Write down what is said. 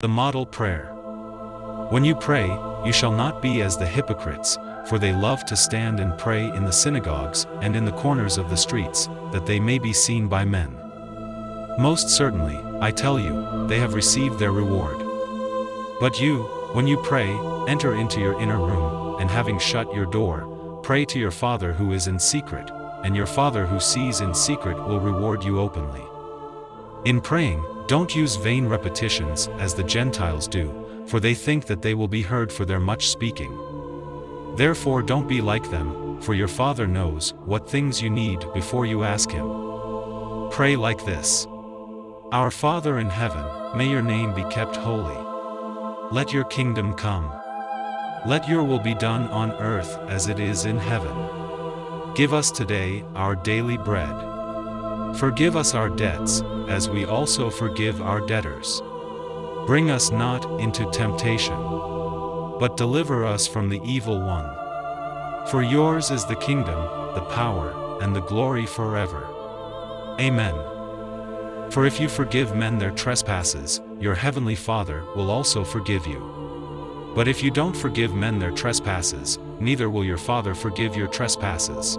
The Model Prayer When you pray, you shall not be as the hypocrites, for they love to stand and pray in the synagogues and in the corners of the streets, that they may be seen by men. Most certainly, I tell you, they have received their reward. But you, when you pray, enter into your inner room, and having shut your door, pray to your Father who is in secret, and your Father who sees in secret will reward you openly. In praying, don't use vain repetitions as the Gentiles do, for they think that they will be heard for their much speaking. Therefore don't be like them, for your Father knows what things you need before you ask Him. Pray like this. Our Father in heaven, may your name be kept holy. Let your kingdom come. Let your will be done on earth as it is in heaven. Give us today our daily bread. Forgive us our debts, as we also forgive our debtors. Bring us not into temptation, but deliver us from the evil one. For yours is the kingdom, the power, and the glory forever. Amen. For if you forgive men their trespasses, your heavenly Father will also forgive you. But if you don't forgive men their trespasses, neither will your Father forgive your trespasses.